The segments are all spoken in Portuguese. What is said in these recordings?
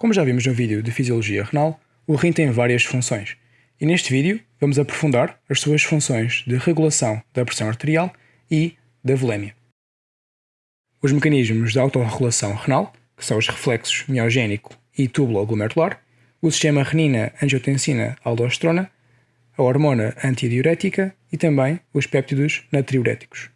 Como já vimos no vídeo de Fisiologia Renal, o rim tem várias funções, e neste vídeo vamos aprofundar as suas funções de regulação da pressão arterial e da volemia. Os mecanismos de autorregulação renal, que são os reflexos miogénico e tubulo-glomerular, o sistema renina-angiotensina-aldosterona, a hormona antidiurética e também os péptidos natriuréticos.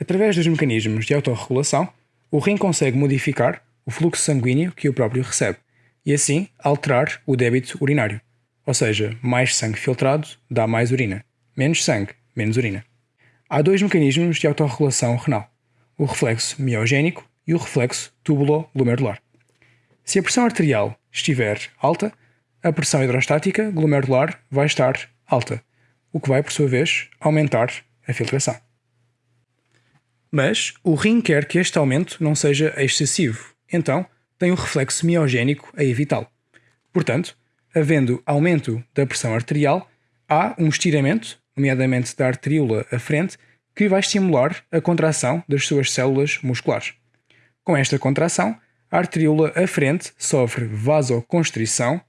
Através dos mecanismos de autorregulação, o rim consegue modificar o fluxo sanguíneo que o próprio recebe e assim alterar o débito urinário. Ou seja, mais sangue filtrado dá mais urina, menos sangue, menos urina. Há dois mecanismos de autorregulação renal, o reflexo miogénico e o reflexo tubulo-glomerular. Se a pressão arterial estiver alta, a pressão hidrostática glomerular vai estar alta, o que vai, por sua vez, aumentar a filtração. Mas o rim quer que este aumento não seja excessivo então tem o reflexo miogénico a evitá-lo. Portanto, havendo aumento da pressão arterial, há um estiramento, nomeadamente da arteríola à frente, que vai estimular a contração das suas células musculares. Com esta contração, a arteríola à frente sofre vasoconstrição,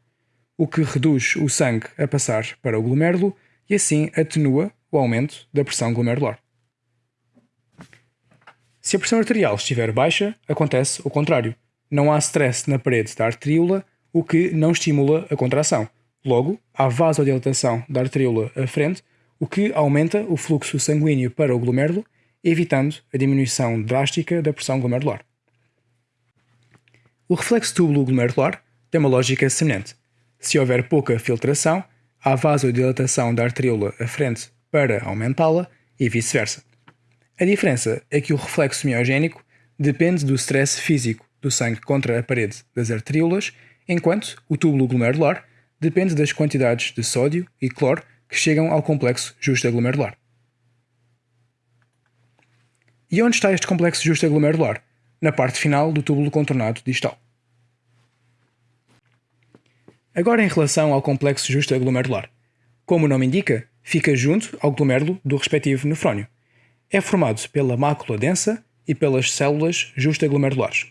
o que reduz o sangue a passar para o glomérulo e assim atenua o aumento da pressão glomerular. Se a pressão arterial estiver baixa, acontece o contrário. Não há stress na parede da arteríola, o que não estimula a contração. Logo, há vasodilatação da arteríola à frente, o que aumenta o fluxo sanguíneo para o glomérulo, evitando a diminuição drástica da pressão glomerular. O reflexo túbulo glomerular tem uma lógica semelhante. Se houver pouca filtração, há vasodilatação da arteríola à frente para aumentá-la e vice-versa. A diferença é que o reflexo miogénico depende do stress físico do sangue contra a parede das arteríolas, enquanto o túbulo glomerular depende das quantidades de sódio e cloro que chegam ao complexo justa-glomerular. E onde está este complexo justa-glomerular? Na parte final do túbulo contornado distal. Agora em relação ao complexo justa-glomerular. Como o nome indica, fica junto ao glomérulo do respectivo nefrónio é formado pela mácula densa e pelas células justaglomerulares.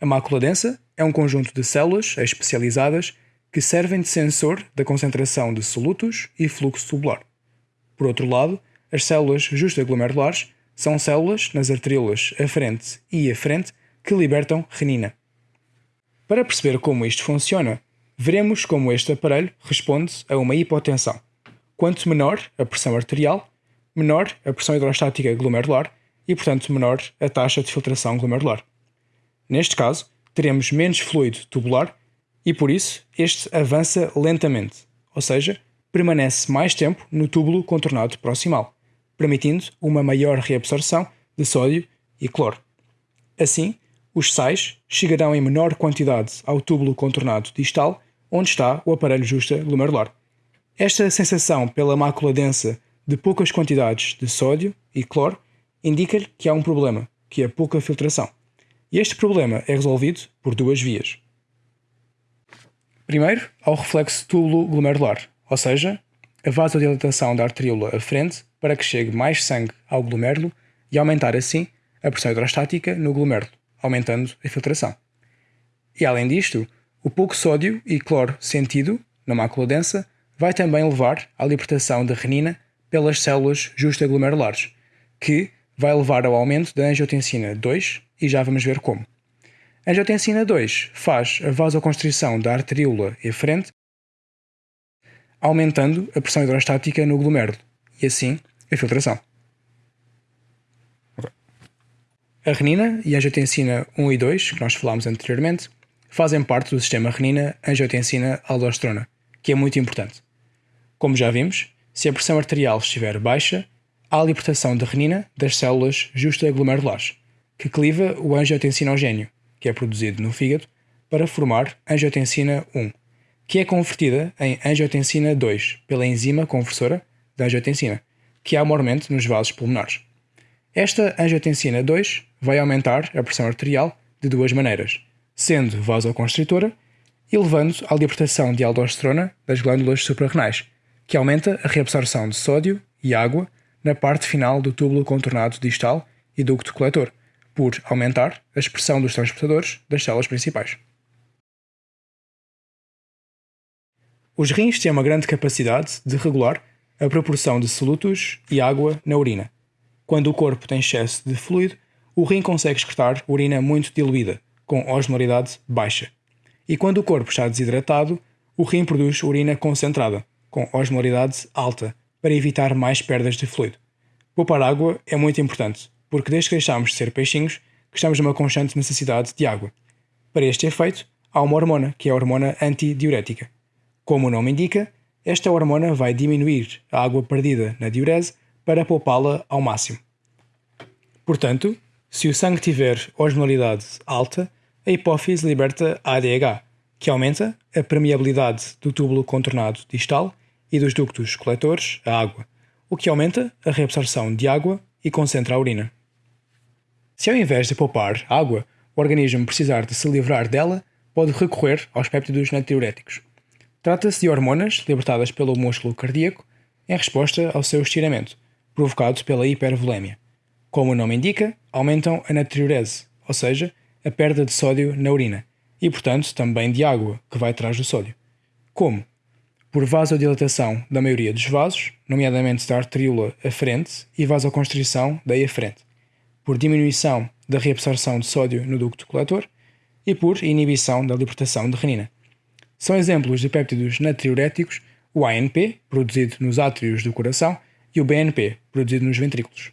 A mácula densa é um conjunto de células especializadas que servem de sensor da concentração de solutos e fluxo tubular. Por outro lado, as células justaglomerulares são células nas arteríolas aferente e afrente que libertam renina. Para perceber como isto funciona, veremos como este aparelho responde a uma hipotensão. Quanto menor a pressão arterial, menor a pressão hidrostática glomerular e, portanto, menor a taxa de filtração glomerular. Neste caso, teremos menos fluido tubular e, por isso, este avança lentamente, ou seja, permanece mais tempo no túbulo contornado proximal, permitindo uma maior reabsorção de sódio e cloro. Assim, os sais chegarão em menor quantidade ao túbulo contornado distal, onde está o aparelho justa glomerular. Esta sensação pela mácula densa de poucas quantidades de sódio e cloro indica-lhe que há um problema, que é pouca filtração. E este problema é resolvido por duas vias. Primeiro, ao reflexo túbulo-glomerular, ou seja, a vasodilatação da arteríola à frente para que chegue mais sangue ao glomérulo e aumentar assim a pressão hidrostática no glomérulo, aumentando a filtração. E além disto, o pouco sódio e cloro sentido na mácula densa vai também levar à libertação de renina pelas células justaglomerulares, que vai levar ao aumento da angiotensina 2 e já vamos ver como. A angiotensina 2 faz a vasoconstrição da arteríola eferente, aumentando a pressão hidrostática no glomérulo e assim a filtração. A renina e a angiotensina 1 e 2, que nós falámos anteriormente, fazem parte do sistema renina-angiotensina-aldosterona, que é muito importante. Como já vimos, se a pressão arterial estiver baixa, há libertação de renina das células justaglomerulares, que cliva o angiotensinogênio, que é produzido no fígado, para formar angiotensina 1, que é convertida em angiotensina 2 pela enzima conversora da angiotensina, que há maiormente nos vasos pulmonares. Esta angiotensina 2 vai aumentar a pressão arterial de duas maneiras, sendo vasoconstritora e levando à libertação de aldosterona das glândulas suprarrenais, que aumenta a reabsorção de sódio e água na parte final do túbulo contornado distal e ducto coletor, por aumentar a expressão dos transportadores das células principais. Os rins têm uma grande capacidade de regular a proporção de solutos e água na urina. Quando o corpo tem excesso de fluido, o rim consegue excretar urina muito diluída, com osmolaridade baixa. E quando o corpo está desidratado, o rim produz urina concentrada, com osmolaridade alta, para evitar mais perdas de fluido. Poupar água é muito importante, porque desde que deixamos de ser peixinhos, que estamos numa constante necessidade de água. Para este efeito, há uma hormona, que é a hormona antidiurética. Como o nome indica, esta hormona vai diminuir a água perdida na diurese para poupá-la ao máximo. Portanto, se o sangue tiver osmolaridade alta, a hipófise liberta ADH, que aumenta a permeabilidade do túbulo contornado distal e dos ductos coletores a água, o que aumenta a reabsorção de água e concentra a urina. Se ao invés de poupar água, o organismo precisar de se livrar dela, pode recorrer aos péptidos natriuréticos. Trata-se de hormonas libertadas pelo músculo cardíaco em resposta ao seu estiramento, provocado pela hipervolemia. Como o nome indica, aumentam a natriurese, ou seja, a perda de sódio na urina, e portanto também de água, que vai atrás do sódio. Como? Por vasodilatação da maioria dos vasos, nomeadamente da arteríola aferente e vasoconstrição da aferente, por diminuição da reabsorção de sódio no ducto coletor e por inibição da libertação de renina. São exemplos de péptidos natriuréticos o ANP, produzido nos átrios do coração, e o BNP, produzido nos ventrículos.